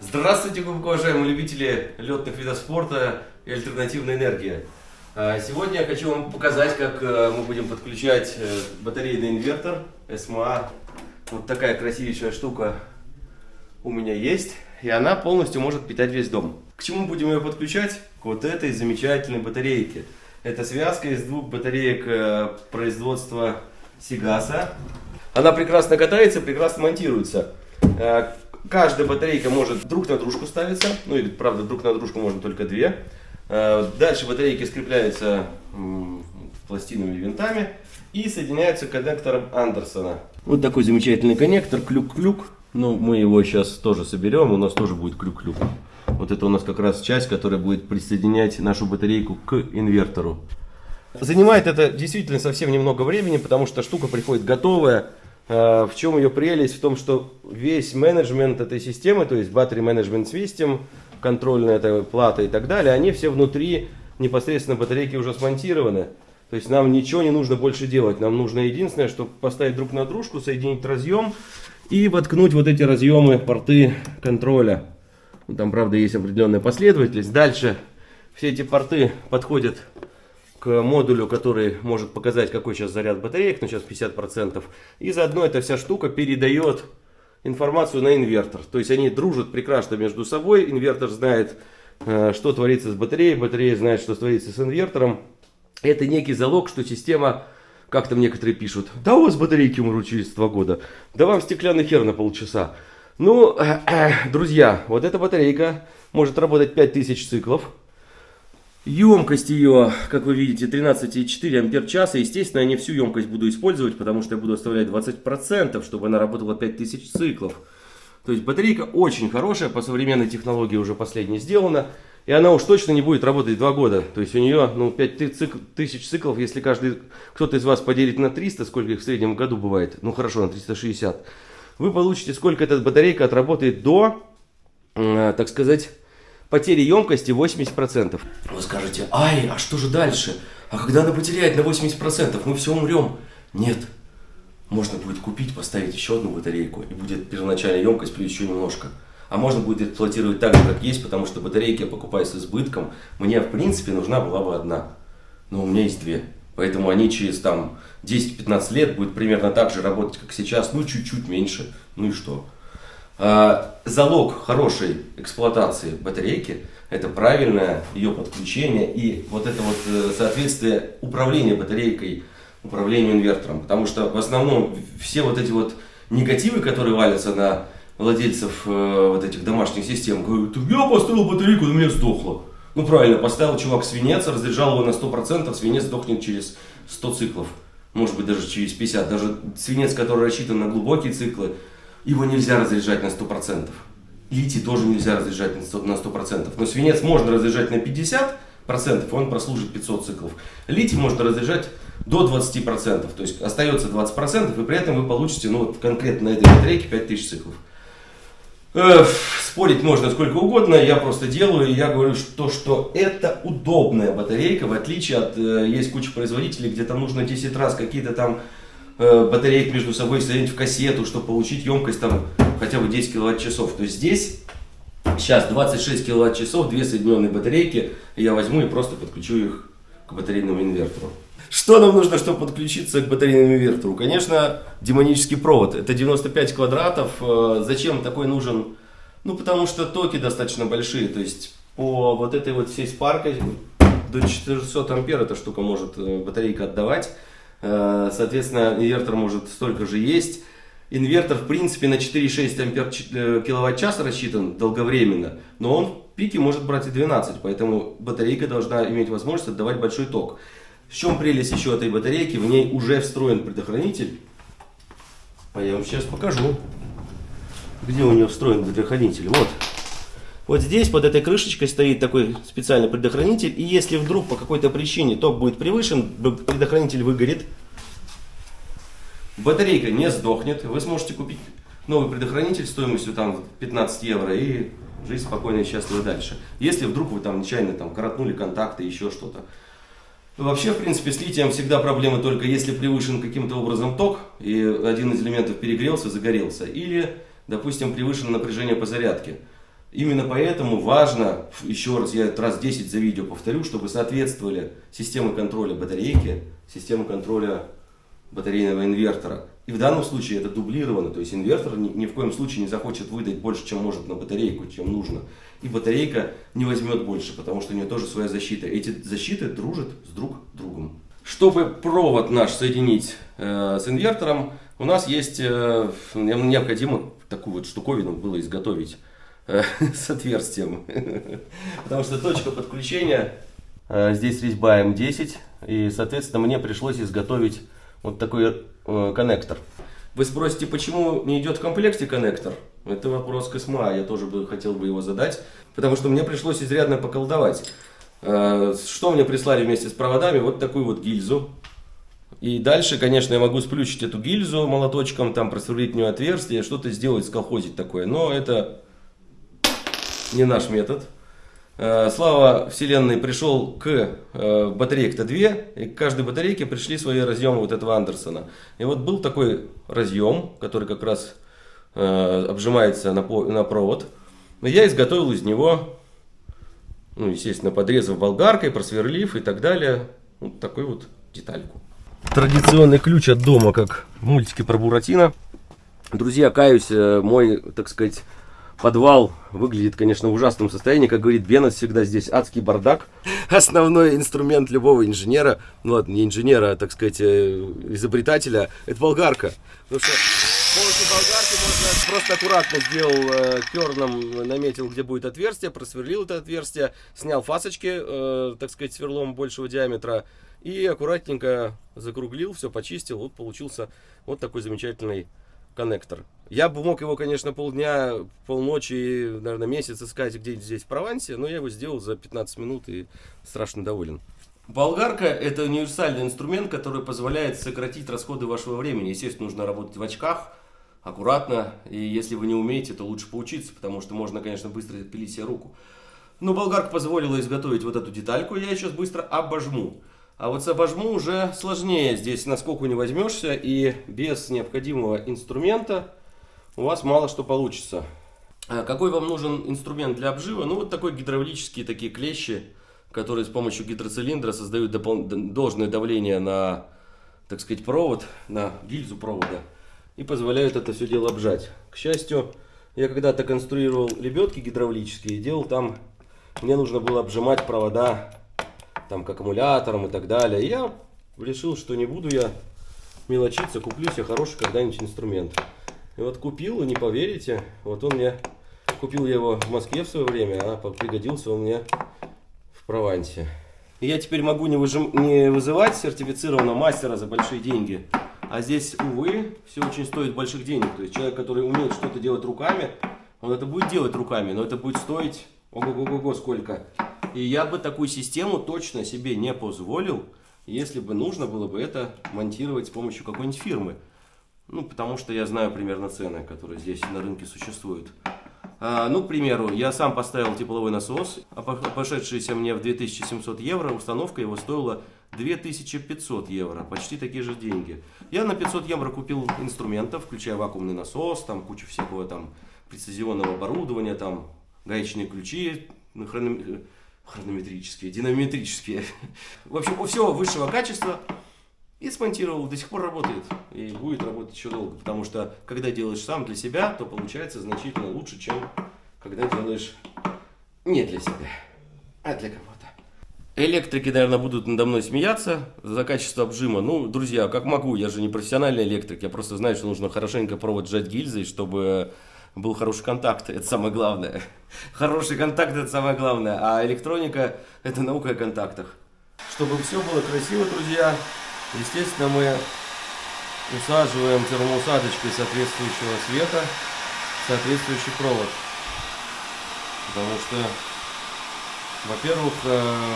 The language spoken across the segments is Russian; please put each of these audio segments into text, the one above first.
Здравствуйте, глубоко уважаемые любители летных видов спорта и альтернативной энергии. А, Сегодня я хочу вам показать, как э, мы будем подключать э, батарейный инвертор SMA. Вот такая красивейшая штука у меня есть. И она полностью может питать весь дом. К чему будем ее подключать? К вот этой замечательной батарейке. Это связка из двух батареек э, производства Сигаса. Она прекрасно катается, прекрасно монтируется. Каждая батарейка может друг на дружку ставиться. Ну, или, правда, друг на дружку можно только две. Э, Дальше батарейки скрепляются м, пластинами и винтами и соединяются коннектором Андерсона. Вот такой замечательный коннектор, клюк-клюк. Ну, мы его сейчас тоже соберем, у нас тоже будет клюк-клюк. Вот это у нас как раз часть, которая будет присоединять нашу батарейку к инвертору. Занимает это действительно совсем немного времени, потому что штука приходит готовая. Э, В чем ее прелесть? В том, что весь менеджмент этой системы, то есть Battery Management System, контрольная эта плата и так далее, они все внутри непосредственно батарейки уже смонтированы. То есть нам ничего не нужно больше делать. Нам нужно единственное, что поставить друг на дружку, соединить разъем и воткнуть вот эти разъемы, порты контроля. Ну, Там, правда, есть определенная последовательность. Дальше все эти порты подходят к модулю, который может показать, какой сейчас заряд батареек, ну сейчас 50%. И заодно эта вся штука передает информацию на инвертор. То есть они дружат прекрасно между собой. Инвертор знает, э, что творится с батареей, батарея знает, что творится с инвертором. Это некий залог, что система, как там некоторые пишут, да у вас батарейки умрут через два года, да вам стеклянный хер на полчаса. Ну, друзья, вот эта батарейка может работать 5000 циклов. Емкость ее, как вы видите, 13,4 ампер часа. Естественно, я не всю емкость буду использовать, потому что я буду оставлять 20%, чтобы она работала 5000 циклов. То есть батарейка очень хорошая, по современной технологии уже последняя сделана. И она уж точно не будет работать 2 года. То есть у нее ну, 5000 циклов, если каждый кто-то из вас поделит на 300, сколько их в среднем году бывает, ну хорошо, на 360, вы получите, сколько эта батарейка отработает до, э, так сказать, потери емкости 80%. Вы скажете, ай, а что же дальше? А когда она потеряет на 80%, мы все умрем. Нет. Можно будет купить, поставить еще одну батарейку, и будет первоначальная емкость плюс еще немножко. А можно будет эксплуатировать так же, как есть, потому что батарейки я покупаю с избытком. Мне, в принципе, нужна была бы одна. Но у меня есть две. Поэтому они через там 10-15 лет будут примерно так же работать, как сейчас, ну чуть-чуть меньше. Ну и что? А, залог хорошей эксплуатации батарейки – это правильное ее подключение и вот это вот э, соответствие управления батарейкой, управлению инвертором. Потому что в основном все вот эти вот негативы, которые валятся на владельцев э, вот этих домашних систем, говорят, я поставил батарейку, у меня сдохла. Ну правильно, поставил чувак свинец, разряжал его на 100%, свинец сдохнет через 100 циклов. Может быть даже через 50. Даже свинец, который рассчитан на глубокие циклы, его нельзя разряжать на 100%. Литий тоже нельзя разряжать на 100%, на 100%. Но свинец можно разряжать на 50%, и он прослужит 500 циклов. Литий можно разряжать до 20%, то есть остается 20%, и при этом вы получите, ну вот конкретно на этой батарейке 5000 циклов. Спорить можно сколько угодно, я просто делаю, я говорю, что, что это удобная батарейка, в отличие от, э, есть куча производителей, где там нужно 10 раз какие-то там батареек между собой соединить в кассету, чтобы получить емкость там хотя бы 10 киловатт-часов. То есть здесь сейчас 26 киловатт-часов, две соединенные батарейки, я возьму и просто подключу их к батарейному инвертору. Что нам нужно, чтобы подключиться к батарейному инвертору? Конечно, демонический провод. Это 95 квадратов. Э, Зачем такой нужен? Ну, потому что токи достаточно большие. То есть, по вот этой вот всей спаркой до 400 ампер эта штука может э, батарейка отдавать. Э, Соответственно, инвертор может столько же есть. Инвертор, в принципе, на 4,6 ампер э, киловатт-час рассчитан долговременно, но он в пике может брать и 12, поэтому батарейка должна иметь возможность отдавать большой ток. В чем прелесть еще этой батарейки? В ней уже встроен предохранитель. А я вам сейчас покажу, где у нее встроен предохранитель. Вот. Вот здесь под этой крышечкой стоит такой специальный предохранитель. И если вдруг по какой-то причине ток будет превышен, предохранитель выгорит. Батарейка не сдохнет. Вы сможете купить новый предохранитель стоимостью там 15 евро и жить спокойно и счастливо дальше. Если вдруг вы там нечаянно там коротнули контакты, еще что-то. Вообще, в принципе, с литием всегда проблемы только если превышен каким-то образом ток, и один из элементов перегрелся, загорелся, или, допустим, превышено напряжение по зарядке. Именно поэтому важно, еще раз, я раз 10 за видео повторю, чтобы соответствовали системы контроля батарейки, системы контроля батарейного инвертора. И в данном случае это дублировано, то есть инвертор ни, ни в коем случае не захочет выдать больше, чем может на батарейку, чем нужно. И батарейка не возьмет больше, потому что у нее тоже своя защита. Эти защиты дружат с друг другом. Чтобы провод наш соединить э, с инвертором, у нас есть, э, необходимо такую вот штуковину было изготовить с отверстием. Потому что точка подключения, э, здесь резьба М10, и, соответственно, мне пришлось изготовить вот такой э, коннектор. Вы спросите, почему не идет в комплекте коннектор? Это вопрос к СМА, я тоже бы хотел бы его задать, потому что мне пришлось изрядно поколдовать. Э, что мне прислали вместе с проводами? Вот такую вот гильзу. И дальше, конечно, я могу сплющить эту гильзу молоточком, там просверлить в нее отверстие, что-то сделать, сколхозить такое. Но это не наш метод. Э, слава Вселенной пришел к э, батарейке-то две, и к каждой батарейке пришли свои разъемы вот этого Андерсона. И вот был такой разъем, который как раз э, обжимается на, провод. Я изготовил из него, ну, естественно, подрезав болгаркой, просверлив и так далее, вот такую вот детальку. Традиционный ключ от дома, как в мультике про Буратино. Друзья, каюсь, мой, так сказать, Подвал выглядит, конечно, в ужасном состоянии. Как говорит Беннет, всегда здесь адский бардак. Основной инструмент любого инженера, ну ладно, не инженера, а, так сказать, э, изобретателя, это болгарка. Потому что с болгарки можно просто аккуратно сделал э, керном, наметил, где будет отверстие, просверлил это отверстие, снял фасочки, э, так сказать, сверлом большего диаметра и аккуратненько закруглил, все почистил. Вот получился вот такой замечательный коннектор. Я бы мог его, конечно, полдня, полночи, наверное, месяц искать где-нибудь здесь в Провансе, но я его сделал за 15 минут и страшно доволен. Болгарка – это универсальный инструмент, который позволяет сократить расходы вашего времени. Естественно, нужно работать в очках, аккуратно, и если вы не умеете, то лучше поучиться, потому что можно, конечно, быстро пилить себе руку. Но болгарка позволила изготовить вот эту детальку, я сейчас быстро обожму. А вот с обожму уже сложнее. Здесь на сколько не возьмешься и без необходимого инструмента у вас мало что получится. А какой вам нужен инструмент для обжива? Ну вот такой гидравлические такие клещи, которые с помощью гидроцилиндра создают должное давление на, так сказать, провод, на гильзу провода и позволяют это все дело обжать. К счастью, я когда-то конструировал лебедки гидравлические, делал там, мне нужно было обжимать провода там, к аккумуляторам и так далее. И я решил, что не буду я мелочиться, куплю себе хороший когда-нибудь инструмент. И вот купил, и не поверите, вот он мне, купил я его в Москве в свое время, а пригодился он мне в Провансе. И я теперь могу не, выжим, не вызывать сертифицированного мастера за большие деньги. А здесь, увы, все очень стоит больших денег. То есть человек, который умеет что-то делать руками, он это будет делать руками, но это будет стоить ого-го-го сколько. И я бы такую систему точно себе не позволил, если бы нужно было бы это монтировать с помощью какой-нибудь фирмы. Ну, потому что я знаю примерно цены, которые здесь на рынке существуют. А, ну, к примеру, я сам поставил тепловой насос, обошедшийся мне в 2700 евро, установка его стоила 2500 евро, почти такие же деньги. Я на 500 евро купил инструментов, включая вакуумный насос, там кучу всякого там прецизионного оборудования, там гаечные ключи, хронометрические, хронометрические, динамометрические. В общем, все высшего качества. И смонтировал, до сих пор работает. И будет работать еще долго. Потому что, когда делаешь сам для себя, то получается значительно лучше, чем когда делаешь не для себя, а для кого-то. Электрики, наверное, будут надо мной смеяться за качество обжима. Ну, друзья, как могу, я же не профессиональный электрик. Я просто знаю, что нужно хорошенько провод сжать гильзой, чтобы был хороший контакт, это самое главное. Хороший контакт, это самое главное. А электроника – это наука о контактах. Чтобы все было красиво, друзья, естественно, мы усаживаем термоусадочкой соответствующего цвета соответствующий провод. Потому что, во-первых, э,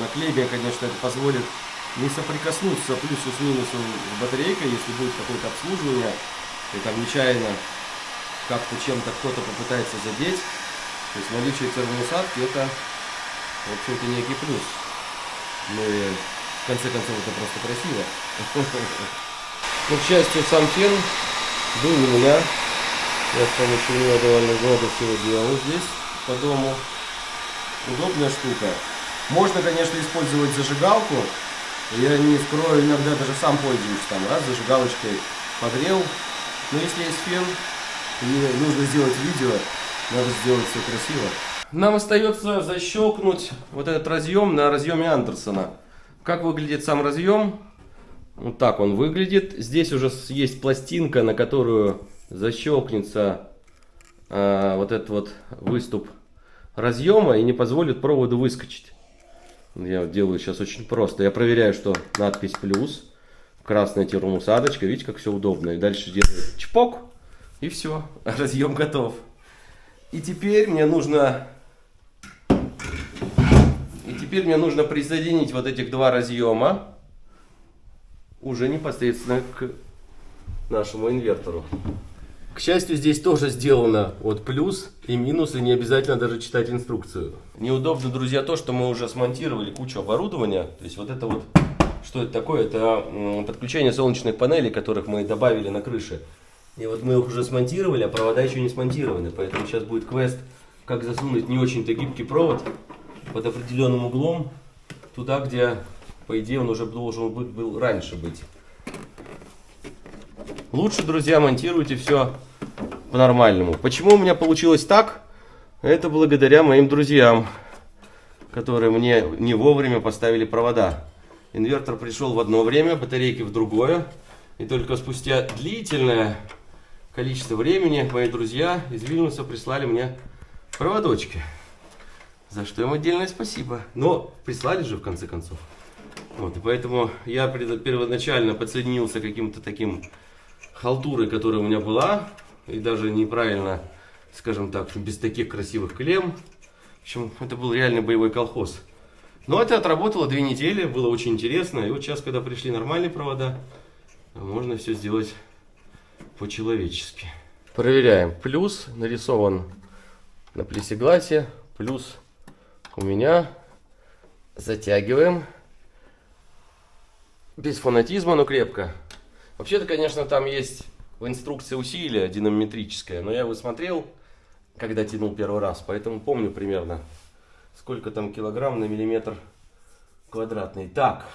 наклейка, конечно, это позволит не соприкоснуться плюсу с минусом с батарейкой, если будет какое-то обслуживание, и там нечаянно как-то чем-то кто-то попытается задеть. То есть наличие термоусадки это, в общем-то, некий плюс. Ну и в конце концов это просто красиво. Но, к счастью, сам фен был у меня. Я с помощью него довольно много всего делал здесь, по дому. Удобная штука. Можно, конечно, использовать зажигалку. Я не скрою, иногда даже сам пользуюсь. Там раз зажигалочкой погрел. Но если есть фен, и нужно сделать видео, надо сделать все красиво. Нам остается защелкнуть вот этот разъем на разъеме Андерсона. Как выглядит сам разъем? Вот так он выглядит. Здесь уже есть пластинка, на которую защелкнется э, вот этот вот выступ разъема и не позволит проводу выскочить. Я делаю сейчас очень просто. Я проверяю, что надпись плюс, красная термоусадочка. Видите, как все удобно. И дальше делаю чпок, и все. Разъем готов. И теперь мне нужно... И теперь мне нужно присоединить вот этих два разъема уже непосредственно к нашему инвертору. К счастью, здесь тоже сделано вот плюс и минус, и не обязательно даже читать инструкцию. Неудобно, друзья, то, что мы уже смонтировали кучу оборудования. То есть вот это вот, что это такое? Это подключение солнечных панелей, которых мы добавили на крыше. И вот мы их уже смонтировали, а провода еще не смонтированы. Поэтому сейчас будет квест, как засунуть не очень-то гибкий провод под определенным углом, туда, где, по идее, он уже должен быть, был раньше быть. Лучше, друзья, монтируйте все по-нормальному. Почему у меня получилось так? Это благодаря моим друзьям, которые мне не вовремя поставили провода. Инвертор пришел в одно время, батарейки в другое. И только спустя длительное количество времени мои друзья из Вильнюса прислали мне проводочки. За что им отдельное спасибо. Но прислали же в конце концов. Вот, и поэтому я первоначально подсоединился каким-то таким халтурой, которая у меня была, и даже неправильно, скажем так, без таких красивых клем. В общем, это был реально боевой колхоз. Но это отработало две недели, было очень интересно. И вот сейчас, когда пришли нормальные провода, можно все сделать по-человечески. Проверяем. Плюс нарисован на плексигласе. Плюс у меня. Затягиваем. Без фанатизма, но крепко. Вообще-то, конечно, там есть в инструкции усилие динамометрическое, но я его смотрел, когда тянул первый раз, поэтому помню примерно, сколько там килограмм на миллиметр квадратный. Так,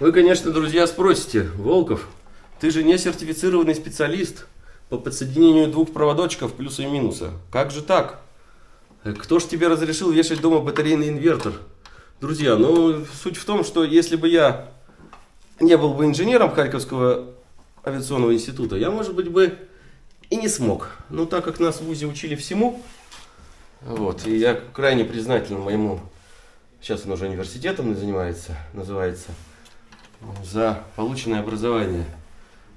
вы, конечно, друзья, спросите, Волков, ты же не сертифицированный специалист по подсоединению двух проводочков плюса и минуса. Как же так? Кто ж тебе разрешил вешать дома батарейный инвертор? Друзья, ну, суть в том, что если бы я не был бы инженером Харьковского авиационного института, я, может быть, бы и не смог. Но так как нас в ВУЗе учили всему, вот, и я крайне признателен моему, сейчас он уже университетом занимается, называется, за полученное образование.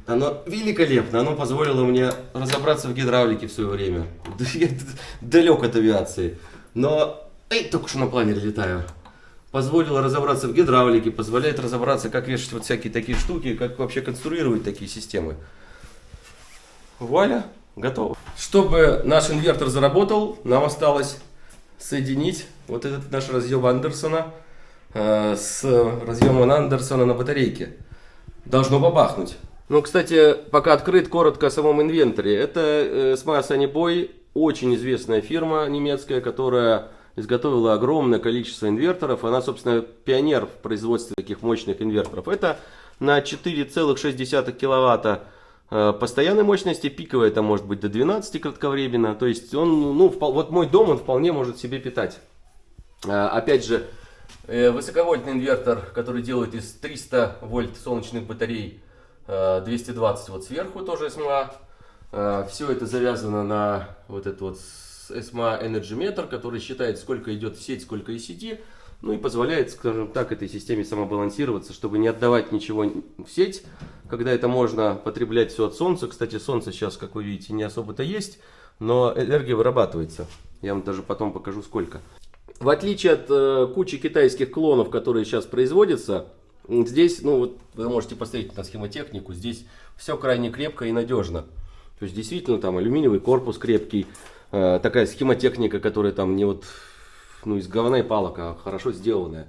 Оно великолепно, оно позволило мне разобраться в гидравлике в свое время. Я далек от авиации, но эй, только что на планере летаю позволило разобраться в гидравлике, позволяет разобраться, как вешать вот всякие такие штуки, как вообще конструировать такие системы. Вуаля, готово. Чтобы наш инвертор заработал, нам осталось соединить вот этот наш разъем Андерсона э, с разъемом Андерсона на батарейке. Должно бабахнуть. Ну, кстати, пока открыт коротко о самом инвентаре. Это э, SMA Sunny Boy, очень известная фирма немецкая, которая изготовила огромное количество инверторов. Она, собственно, пионер в производстве таких мощных инверторов. Это на 4,6 киловатта э, постоянной мощности, пиковая это может быть до 12 кратковременно. То есть он, ну, вот мой дом он вполне может себе питать. Э, опять же, э, высоковольтный инвертор, который делает из 300 вольт солнечных батарей 220 вот сверху тоже СМА. Все это завязано на вот этот вот SMA Energy Meter, который считает, сколько идет в сеть, сколько из сети, ну и позволяет, скажем так, этой системе самобалансироваться, чтобы не отдавать ничего в сеть, когда это можно потреблять все от солнца. Кстати, солнце сейчас, как вы видите, не особо-то есть, но энергия вырабатывается. Я вам даже потом покажу сколько. В отличие от э, кучи китайских клонов, которые сейчас производятся, здесь, ну вот вы можете посмотреть на схемотехнику, здесь все крайне крепко и надежно. То есть действительно там алюминиевый корпус крепкий, Э, такая схемотехника, которая там не вот ну, из говна и палок, а хорошо сделанная.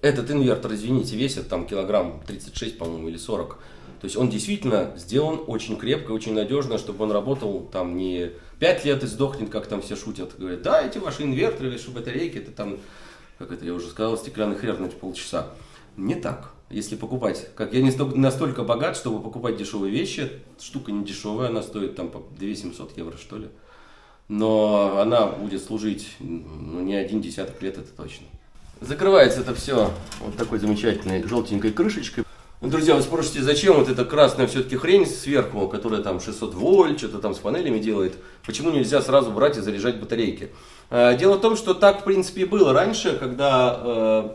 Этот инвертор, извините, весит там килограмм 36, по-моему, или 40. То есть он действительно сделан очень крепко, очень надежно, чтобы он работал там не 5 лет и сдохнет, как там все шутят. Говорят, да, эти ваши инверторы, ваши батарейки, это там, как это я уже сказал, стеклянный хрен полчаса. Не так. Если покупать, как я не настолько богат, чтобы покупать дешевые вещи, штука не дешевая, она стоит там по 2700 евро что ли. Но она будет служить ну, не один десяток лет, это точно. Закрывается это все вот такой замечательной желтенькой крышечкой. Ну, друзья, вы спросите, зачем вот эта красная все-таки хрень сверху, которая там 600 вольт, что-то там с панелями делает, почему нельзя сразу брать и заряжать батарейки? А, дело в том, что так, в принципе, и было раньше, когда э,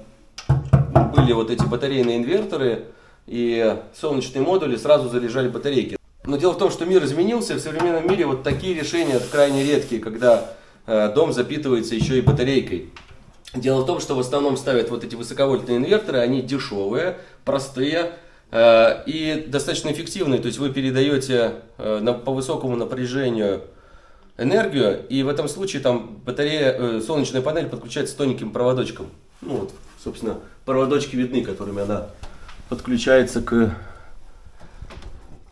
были вот эти батарейные инверторы и солнечные модули, сразу заряжали батарейки. Но дело в том, что мир изменился, в современном мире вот такие решения крайне редкие, когда э, дом запитывается еще и батарейкой. Дело в том, что в основном ставят вот эти высоковольтные инверторы, они дешевые, простые э, и достаточно эффективные. То есть вы передаете э, по высокому напряжению энергию, и в этом случае там батарея, солнечная панель подключается тоненьким проводочком. Ну вот, собственно, проводочки видны, которыми она подключается к...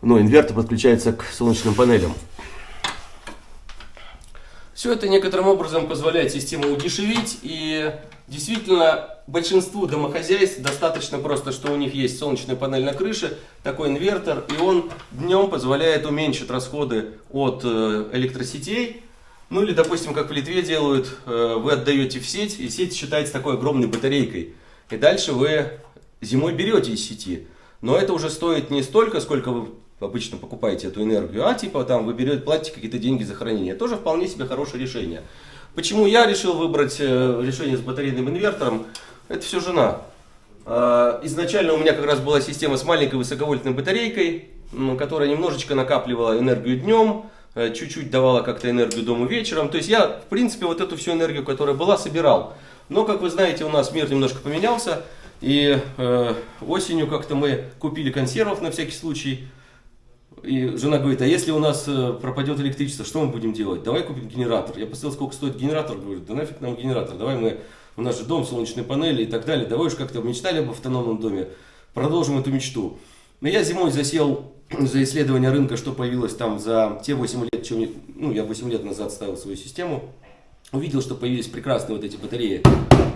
Ну, инвертор подключается к солнечным панелям. Все это некоторым образом позволяет систему удешевить и действительно большинству домохозяйств достаточно просто, что у них есть солнечная панель на крыше, такой инвертор, и он днем позволяет уменьшить расходы от э, электросетей. Ну или, допустим, как в Литве делают, э, вы отдаете в сеть, и сеть считается такой огромной батарейкой. И дальше вы зимой берете из сети. Но это уже стоит не столько, сколько вы обычно покупаете эту энергию, а типа там вы берете, платите какие-то деньги за хранение. Тоже вполне себе хорошее решение. Почему я решил выбрать э, решение с батарейным инвертором? Это все жена. А, изначально у меня как раз была система с маленькой высоковольтной батарейкой, которая немножечко накапливала энергию днем, чуть-чуть давала как-то энергию дому вечером. То есть я, в принципе, вот эту всю энергию, которая была, собирал. Но, как вы знаете, у нас мир немножко поменялся. И э, осенью как-то мы купили консервов на всякий случай. И жена говорит, а если у нас э, пропадет электричество, что мы будем делать? Давай купим генератор. Я посмотрел, сколько стоит генератор. Говорю, да нафиг нам генератор. Давай мы, у нас же дом, солнечные панели и так далее. Давай уж как-то мечтали об автономном доме. Продолжим эту мечту. Но я зимой засел за исследование рынка, что появилось там за те 8 лет, чем, ну, я 8 лет назад ставил свою систему. Увидел, что появились прекрасные вот эти батареи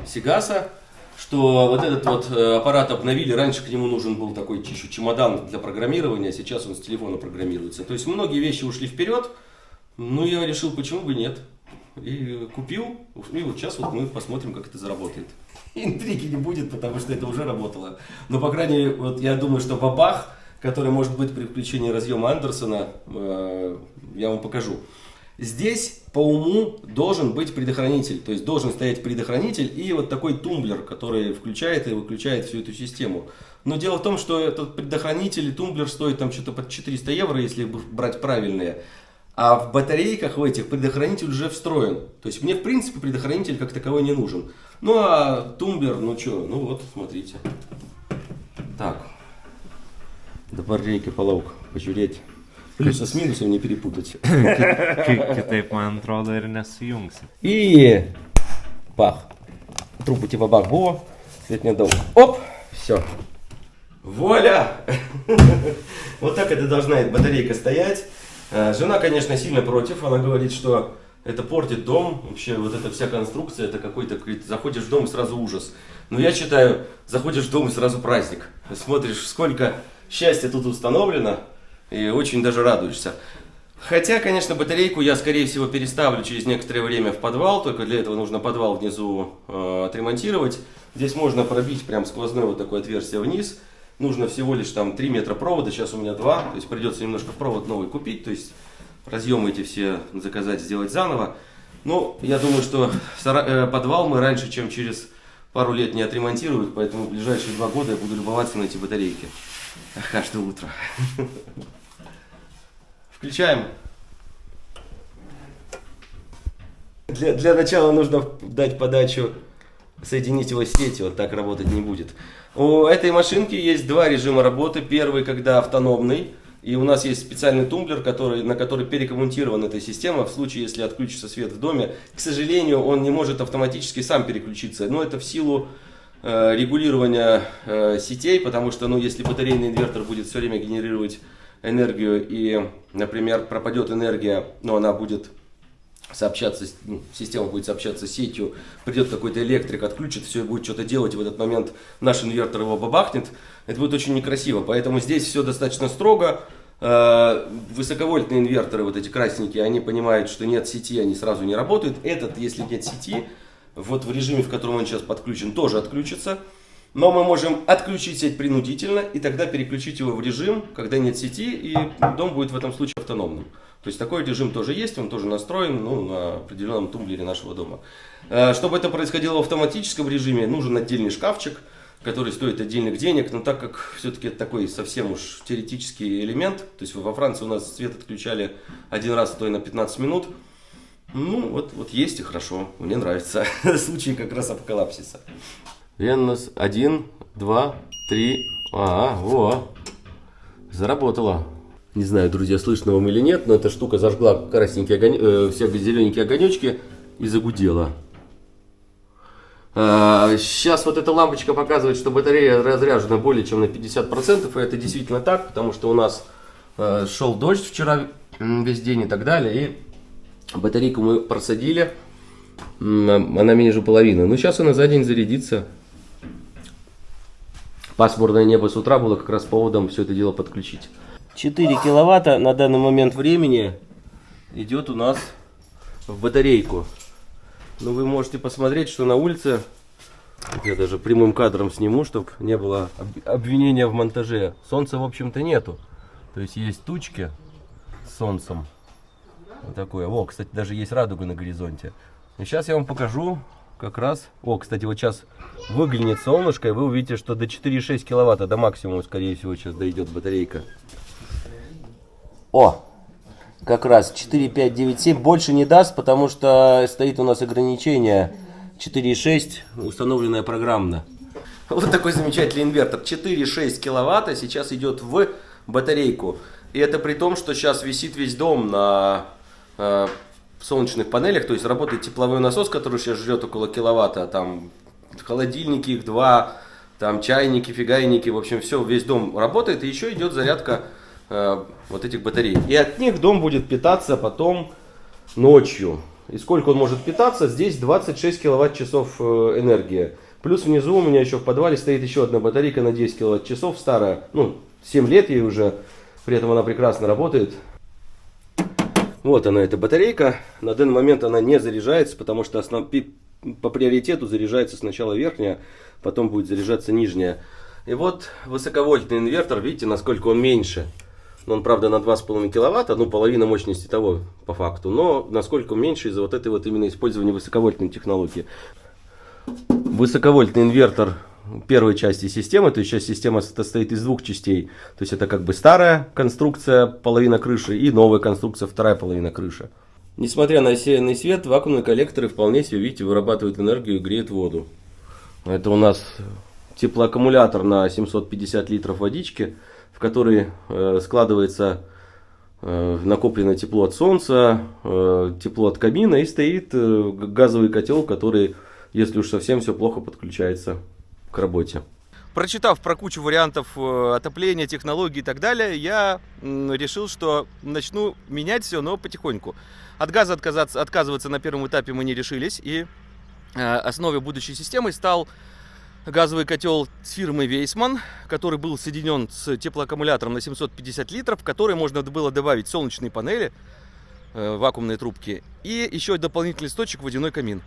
Сигаса что вот этот вот э, аппарат обновили, раньше к нему нужен был такой еще чемодан для программирования, сейчас он с телефона программируется. То есть многие вещи ушли вперед, ну я решил, почему бы нет. И купил, и вот сейчас вот мы посмотрим, как это заработает. Интриги не будет, потому что это уже работало. Но, по крайней мере, вот я думаю, что бабах, который может быть при включении разъема Андерсона, э, я вам покажу. Здесь по уму должен быть предохранитель, то есть должен стоять предохранитель и вот такой тумблер, который включает и выключает всю эту систему. Но дело в том, что этот предохранитель и тумблер стоит там что-то под 400 евро, если брать правильные. А в батарейках в этих предохранитель уже встроен. То есть мне в принципе предохранитель как таковой не нужен. Ну а тумблер, ну что, ну вот, смотрите. Так. До половок пожуреть. Плюсы с минусом не перепутать. Kitaip, man atrodo, ir nesujungsi. И бах. Трубы типа бах было. Свет не дал. Оп, все. Воля! Вот так это должна батарейка стоять. Э, жена, конечно, сильно против. Она говорит, что это портит дом. Вообще, вот эта вся конструкция, это какой-то, заходишь в дом и сразу ужас. Но я считаю, заходишь в дом и сразу праздник. Смотришь, сколько счастья тут установлено. И очень даже радуешься. Хотя, конечно, батарейку я, скорее всего, переставлю через некоторое время в подвал, только для этого нужно подвал внизу э, отремонтировать. Здесь можно пробить прям сквозное вот такое отверстие вниз. Нужно всего лишь там 3 метра провода, сейчас у меня 2, то есть придется немножко провод новый купить, то есть разъемы эти все заказать, сделать заново. Но я думаю, что э, подвал мы раньше, чем через пару лет не отремонтируют, поэтому в ближайшие два года я буду любоваться на эти батарейки. Каждое утро. Включаем. Для, для начала нужно дать подачу, соединить его с сетью, вот так работать не будет. У этой машинки есть два режима работы. Первый, когда автономный, и у нас есть специальный тумблер, который, на который перекоммутирована эта система. В случае, если отключится свет в доме, к сожалению, он не может автоматически сам переключиться. Но это в силу регулирования э, сетей, потому что, ну, если батарейный инвертор будет все время генерировать энергию и, например, пропадет энергия, но она будет сообщаться, ну, система будет сообщаться сетью, придет какой-то электрик, отключит все и будет что-то делать, и в этот момент наш инвертор его бабахнет, это будет очень некрасиво. Поэтому здесь все достаточно строго. Э, Высоковольтные инверторы, вот эти красненькие, они понимают, что нет сети, они сразу не работают. Этот, если нет сети, вот в режиме, в котором он сейчас подключен, тоже отключится. Но мы можем отключить сеть принудительно и тогда переключить его в режим, когда нет сети, и дом будет в этом случае автономным. То есть такой режим тоже есть, он тоже настроен ну, на определенном тумблере нашего дома. Э, Чтобы это происходило в автоматическом режиме, нужен отдельный шкафчик, который стоит отдельных денег, но так как все-таки это такой совсем уж теоретический элемент, то есть во Франции у нас свет отключали один раз, а то и на 15 минут, ну, вот, вот есть и хорошо, мне нравится. Случай как раз апокалипсиса. Венус, один, два, три. А, во. Заработала. Не знаю, друзья, слышно вам или нет, но эта штука зажгла красненькие огонь... э, все зелененькие огонечки и загудела. Сейчас вот эта лампочка показывает, что батарея разряжена более чем на 50%, и это действительно так, потому что у нас э, шел дождь вчера весь день и так далее, и батарейку мы просадили, М, она меньше половины. Но сейчас она за день зарядится. Пасмурное небо с утра было как раз поводом все это дело подключить. 4 киловатта на данный момент времени идет у нас в батарейку. Ну, вы можете посмотреть, что на улице, я даже прямым кадром сниму, чтобы не было об- обвинения в монтаже. Солнца, в общем-то, нету. То есть есть тучки с солнцем. Вот такое. О, кстати, даже есть радуга на горизонте. И сейчас я вам покажу как раз. О, кстати, вот сейчас выглянет солнышко, и вы увидите, что до 4,6 киловатта, до максимума, скорее всего, сейчас дойдет батарейка. О, как раз 4, 5, 9, 7 больше не даст, потому что стоит у нас ограничение 4,6, установленное программно. Вот такой замечательный инвертор. 4,6 киловатта сейчас идет в батарейку. И это при том, что сейчас висит весь дом на э, солнечных панелях. То есть работает тепловой насос, который сейчас жрет около киловатта. Там холодильники их два, там чайники, фигайники. В общем, все, весь дом работает. И еще идет зарядка э, вот этих батарей. И от них дом будет питаться потом ночью. И сколько он может питаться? Здесь 26 киловатт-часов э, энергии. Плюс внизу у меня еще в подвале стоит еще одна батарейка на 10 киловатт-часов, старая. Ну, 7 лет ей уже, при этом она прекрасно работает. Вот она, эта батарейка. На данный момент она не заряжается, потому что основ... по приоритету заряжается сначала верхняя, потом будет заряжаться нижняя. И вот высоковольтный инвертор, видите, насколько он меньше. Ну, Он, правда, на 2,5 киловатта, ну, половина мощности того, по факту. Но насколько меньше из-за вот этой вот именно использования высоковольтной технологии. Высоковольтный инвертор первой части системы, то есть сейчас система состоит из двух частей. То есть это как бы старая конструкция, половина крыши, и новая конструкция, вторая половина крыши. Несмотря на рассеянный свет, вакуумные коллекторы вполне себе, видите, вырабатывают энергию и греют воду. Это у нас теплоаккумулятор на 750 литров водички, в который э, складывается э, накопленное тепло от солнца, э, тепло от камина и стоит э, газовый котел, который, если уж совсем все плохо, подключается к работе. Прочитав про кучу вариантов э, отопления, технологий и так далее, я решил, что начну менять все, но потихоньку. От газа отказаться, отказываться на первом этапе мы не решились, и э, основой будущей системы стал газовый котел с фирмы Вейсман, который был соединен с теплоаккумулятором на 750 литров, в который можно было добавить солнечные панели, э, вакуумные трубки и еще дополнительный источник водяной камин.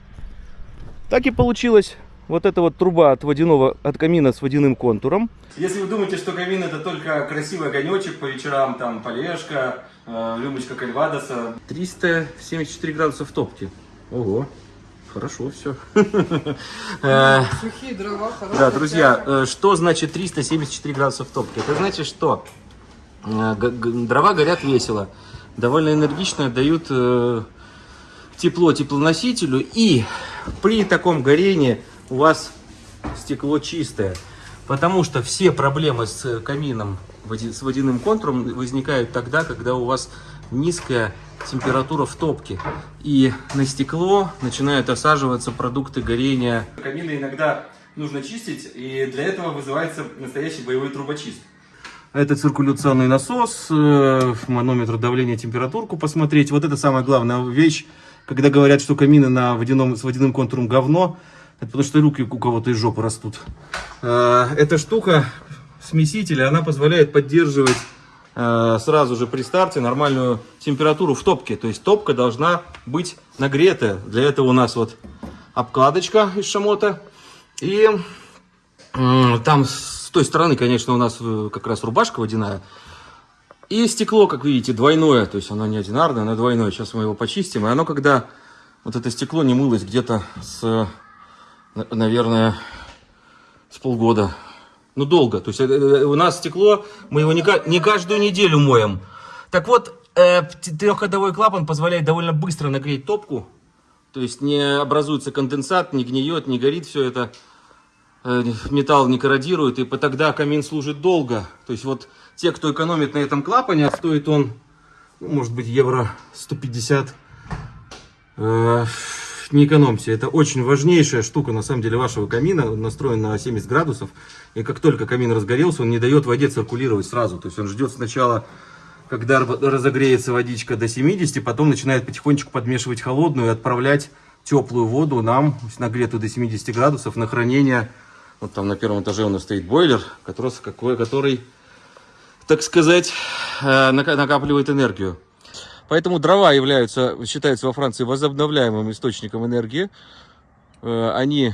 Так и получилось. Вот эта вот труба от водяного от камина с водяным контуром. Если вы думаете, что камин это только красивый огонечек по вечерам, там полежка, э, рюмочка кальвадоса. 374 градуса в топке. Ого, хорошо все. Сухие дрова, Да, друзья, э, что значит 374 градуса в топке? Это значит, что э, дрова горят весело, довольно энергично дают э, тепло теплоносителю, и при таком горении у вас стекло чистое. Потому что все проблемы с камином, води- с водяным контуром возникают тогда, когда у вас низкая температура в топке. И на стекло начинают осаживаться продукты горения. Камины иногда нужно чистить, и для этого вызывается настоящий боевой трубочист. Это циркуляционный насос, э, манометр давления, температурку посмотреть. Вот это самая главная вещь, когда говорят, что камины на водяном, с водяным контуром говно, это потому что руки у кого-то из жопы растут. Э, эта штука, смеситель, она позволяет поддерживать э, сразу же при старте нормальную температуру в топке. То есть топка должна быть нагретая. Для этого у нас вот обкладочка из шамота. И там с той стороны, конечно, у нас э, как раз рубашка водяная. И стекло, как видите, двойное. То есть оно не одинарное, оно двойное. Сейчас мы его почистим. И оно, когда вот это стекло не мылось где-то с, наверное, с полгода. Ну, долго. То есть э, э, у нас стекло, мы его не, не каждую неделю моем. Так вот, э, трехходовой клапан позволяет довольно быстро нагреть топку. То есть не образуется конденсат, не гниет, не горит все это. Э, металл не корродирует, и тогда камин служит долго. То есть вот те, кто экономит на этом клапане, стоит он, ну, может быть, евро 150. Э, не экономьте, это очень важнейшая штука, на самом деле, вашего камина. Он настроен на 70 градусов, и как только камин разгорелся, он не дает воде циркулировать сразу. То есть он ждет сначала, когда разогреется водичка до 70, потом начинает потихонечку подмешивать холодную и отправлять теплую воду нам, нагретую до 70 градусов, на хранение вот там на первом этаже у нас стоит бойлер, который, который так сказать, э, накапливает энергию. Поэтому дрова являются, считаются во Франции возобновляемым источником энергии. Э, они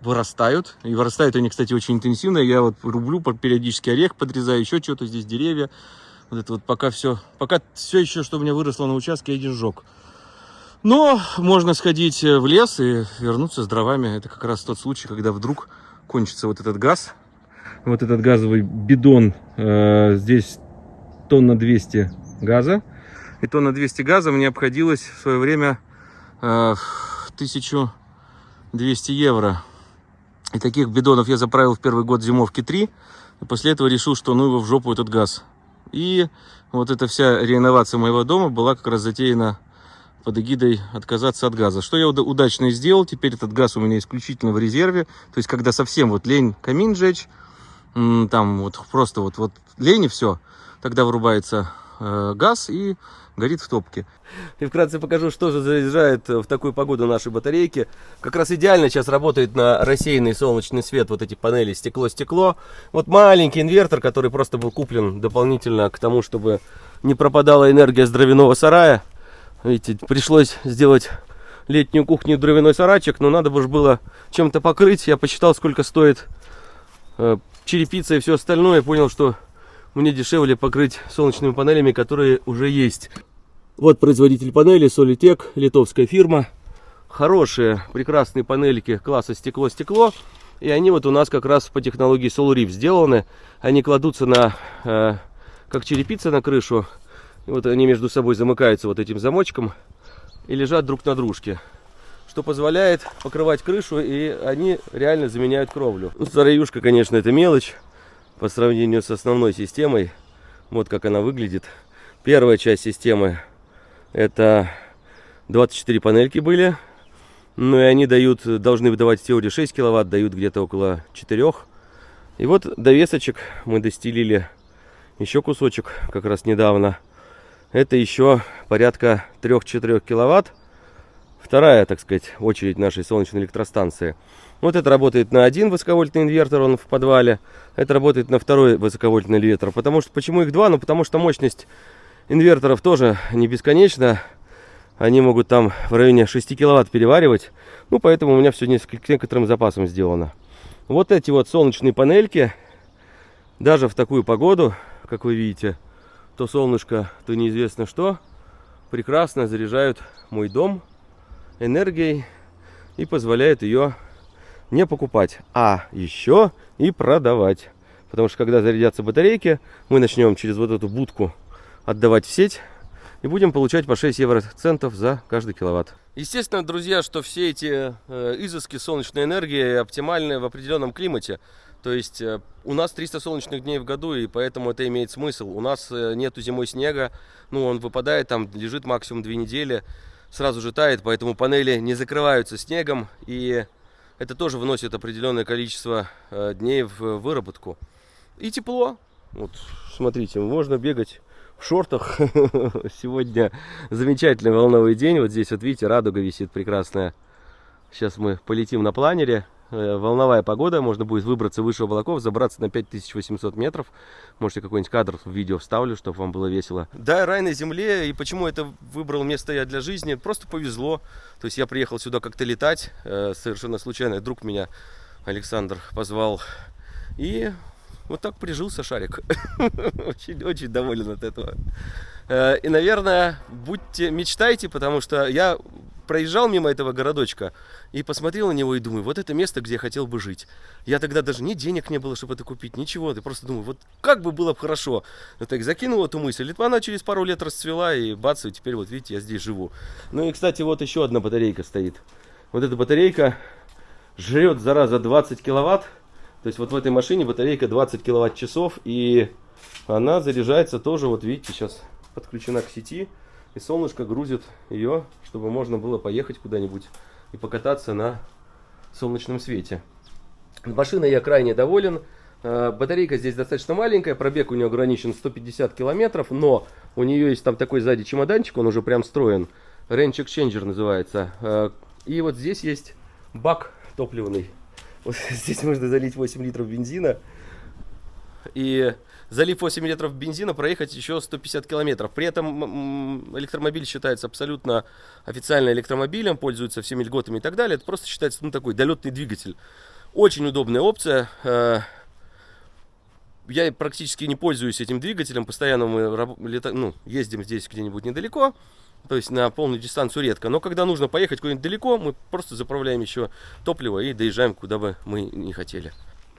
вырастают. И вырастают они, кстати, очень интенсивно. Я вот рублю периодически орех подрезаю, еще что-то здесь, деревья. Вот это вот пока все, пока все еще, что у меня выросло на участке, один сжег. Но можно сходить в лес и вернуться с дровами. Это как раз тот случай, когда вдруг кончится вот этот газ. Вот этот газовый бидон, э, здесь тонна 200 газа. И тонна 200 газа мне обходилось в свое время э, 1200 евро. И таких бидонов я заправил в первый год зимовки 3. И после этого решил, что ну его в жопу этот газ. И вот эта вся реновация моего дома была как раз затеяна под эгидой отказаться от газа. Что я удачно и сделал. Теперь этот газ у меня исключительно в резерве. То есть, когда совсем вот лень камин жечь, там вот просто вот, вот лень и все, тогда вырубается э, газ и горит в топке. И вкратце покажу, что же заряжает в такую погоду наши батарейки. Как раз идеально сейчас работает на рассеянный солнечный свет вот эти панели стекло-стекло. Вот маленький инвертор, который просто был куплен дополнительно к тому, чтобы не пропадала энергия с дровяного сарая. Видите, пришлось сделать летнюю кухню дровяной сарайчик, но надо бы было чем-то покрыть. Я посчитал, сколько стоит э, черепица и все остальное. Понял, что мне дешевле покрыть солнечными панелями, которые уже есть. Вот производитель панели Solitec, литовская фирма. Хорошие, прекрасные панельки класса стекло-стекло. И они вот у нас как раз по технологии SolReef сделаны. Они кладутся на, э, как черепица на крышу и вот они между собой замыкаются вот этим замочком и лежат друг на дружке. Что позволяет покрывать крышу, и они реально заменяют кровлю. Ну, староюшка, конечно, это мелочь по сравнению с основной системой. Вот как она выглядит. Первая часть системы это 24 панельки были. Ну и они дают, должны выдавать в теории 6 киловатт, дают где-то около 4. И вот довесочек мы достелили еще кусочек как раз недавно это еще порядка 3-4 киловатт. Вторая, так сказать, очередь нашей солнечной электростанции. Вот это работает на один высоковольтный инвертор, он в подвале. Это работает на второй высоковольтный инвертор. Потому что, почему их два? Ну, потому что мощность инверторов тоже не бесконечна. Они могут там в районе 6 киловатт переваривать. Ну, поэтому у меня все с некоторым запасом сделано. Вот эти вот солнечные панельки, даже в такую погоду, как вы видите, то солнышко, то неизвестно что, прекрасно заряжают мой дом энергией и позволяют ее не покупать, а еще и продавать. Потому что когда зарядятся батарейки, мы начнем через вот эту будку отдавать в сеть и будем получать по 6 евроцентов за каждый киловатт. Естественно, друзья, что все эти э, изыски солнечной энергии оптимальны в определенном климате. То есть э, у нас 300 солнечных дней в году, и поэтому это имеет смысл. У нас э, нету зимой снега, ну он выпадает, там лежит максимум 2 недели, сразу же тает, поэтому панели не закрываются снегом, и Это тоже выносит определенное количество э, дней в выработку. И тепло. Вот, смотрите, можно бегать в шортах. Сегодня замечательный волновой день. Вот здесь вот видите, радуга висит прекрасная. Сейчас мы полетим на планере. Э, волновая погода, можно будет выбраться выше облаков, забраться на 5800 метров. Можете какой-нибудь кадр в видео вставлю, чтобы вам было весело. Да, рай на земле, и почему это выбрал место я для жизни, просто повезло. То есть я приехал сюда как-то летать, э, совершенно случайно, друг меня, Александр, позвал. И вот так прижился шарик. очень, очень доволен от этого. Э, и, наверное, будьте, мечтайте, потому что я проезжал мимо этого городочка и посмотрел на него и думаю, вот это место, где я хотел бы жить. Я тогда даже ни денег не было, чтобы это купить, ничего. Ты просто думаю, вот как бы было бы хорошо. Ну так закинул эту мысль. И она через пару лет расцвела, и бац, и теперь вот видите, я здесь живу. Ну и, кстати, вот еще одна батарейка стоит. Вот эта батарейка жрет, зараза, 20 киловатт. То есть вот в этой машине батарейка 20 киловатт часов, и она заряжается тоже, вот видите, сейчас подключена к сети. И солнышко грузит ее, чтобы можно было поехать куда-нибудь и покататься на солнечном свете. Машиной я крайне доволен. Э, батарейка здесь достаточно маленькая, пробег у нее ограничен 150 километров, но у нее есть там такой сзади чемоданчик, он уже прям строен. Range Exchanger называется. Э, и вот здесь есть бак топливный. Вот здесь можно залить 8 литров бензина. И залив 8 литров бензина, проехать еще 150 километров. При этом электромобиль считается абсолютно официально электромобилем, пользуется всеми льготами и так далее. Это просто считается ну, такой долетный двигатель. Очень удобная опция. Э, я практически не пользуюсь этим двигателем. Постоянно мы лета... ну, ездим здесь где-нибудь недалеко. То есть на полную дистанцию редко. Но когда нужно поехать куда-нибудь далеко, мы просто заправляем еще топливо и доезжаем, куда бы мы не хотели.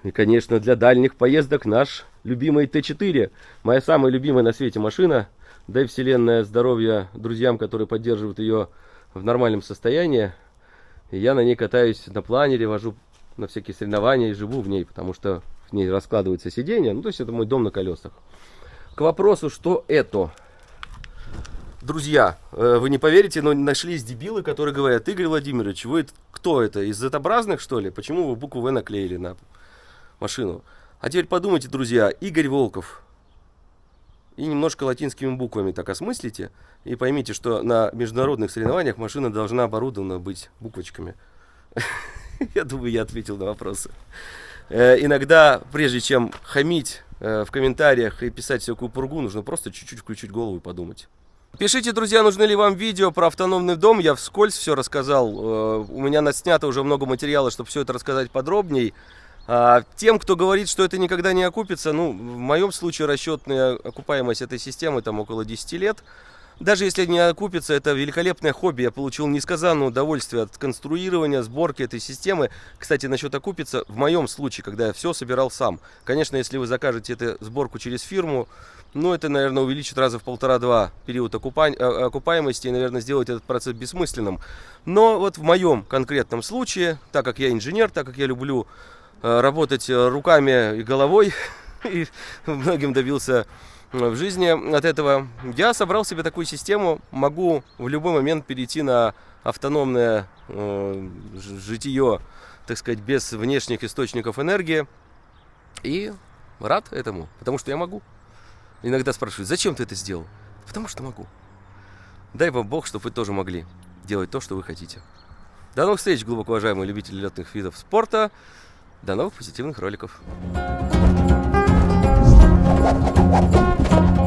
И, конечно, для дальних поездок наш любимый Т4. Моя самая любимая на свете машина. Дай вселенная здоровья друзьям, которые поддерживают ее в нормальном состоянии. И я на ней катаюсь на планере, вожу на всякие соревнования и живу в ней, потому что в ней раскладывается сиденье. Ну, то есть это мой дом на колесах. К вопросу, что это? Друзья, э, вы не поверите, но нашлись дебилы, которые говорят, Игорь Владимирович, вы кто это? Из Z-образных, что ли? Почему вы букву В наклеили на машину. А теперь подумайте, друзья, Игорь Волков. И немножко латинскими буквами так осмыслите. И поймите, что на международных соревнованиях машина должна оборудована быть буквочками. Я думаю, я ответил на вопросы. Э, иногда, прежде чем хамить э, в комментариях и писать всякую пургу, нужно просто чуть-чуть включить голову и подумать. Пишите, друзья, нужны ли вам видео про автономный дом. Я вскользь все рассказал. Э, у меня снято уже много материала, чтобы все это рассказать подробней. А, тем, кто говорит, что это никогда не окупится, ну, в моем случае расчетная окупаемость этой системы там около 10 лет. Даже если не окупится, это великолепное хобби. Я получил несказанное удовольствие от конструирования, сборки этой системы. Кстати, насчет окупится, в моем случае, когда я все собирал сам. Конечно, если вы закажете эту сборку через фирму, ну, это, наверное, увеличит раза в полтора-два период окупа... Э, окупаемости и, наверное, сделать этот процесс бессмысленным. Но вот в моем конкретном случае, так как я инженер, так как я люблю работать э, руками и головой, и многим добился э, в жизни от этого. Я собрал себе такую систему, могу в любой момент перейти на автономное э, житие, так сказать, без внешних источников энергии. И рад этому, потому что я могу. Иногда спрашивают, зачем ты это сделал? Потому что могу. Дай вам Бог, чтобы вы тоже могли делать то, что вы хотите. До новых встреч, глубоко уважаемые любители летных видов спорта. До новых позитивных роликов. Thank you.